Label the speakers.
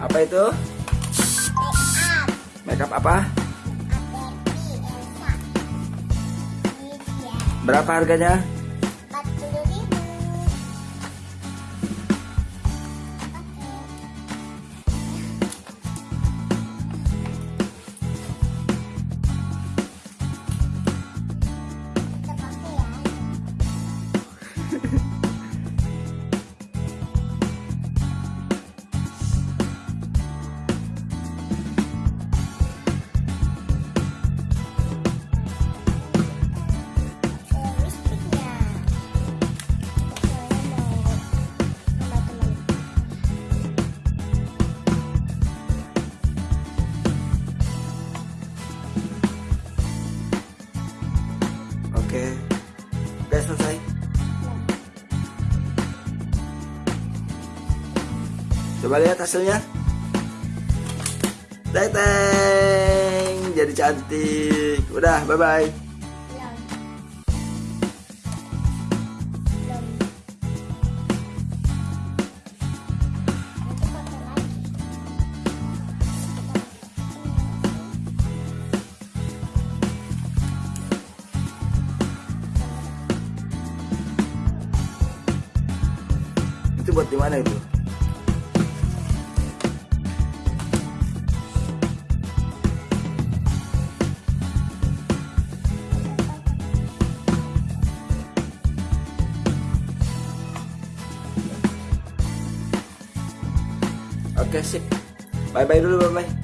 Speaker 1: Apa itu?
Speaker 2: Make up.
Speaker 1: Apa? Berapa harganya? Coba lihat hasilnya. Teng teng, jadi cantik. Udah, bye bye. Itu buat di mana itu? Oke, sip. Bye bye dulu, bye bye.